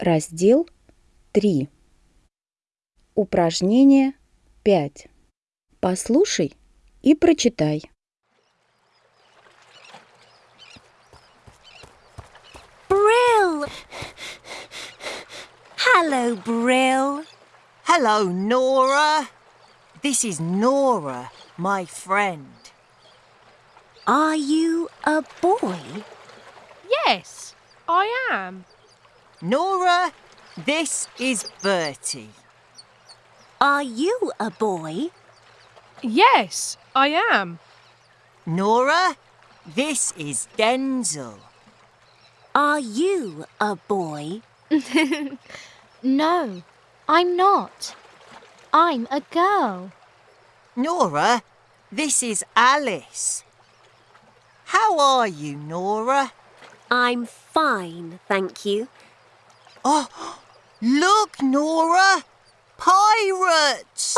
Раздел 3. Упражнение 5. Послушай и прочитай. Brill! Hello, Brill. Hello, Nora. This is Nora, my friend. Are you a boy? Yes, I am. Nora, this is Bertie. Are you a boy? Yes, I am. Nora, this is Denzel. Are you a boy? No, I'm not. I'm a girl. Nora, this is Alice. How are you, Nora? I'm fine, thank you. Oh, look, Nora! Pirates!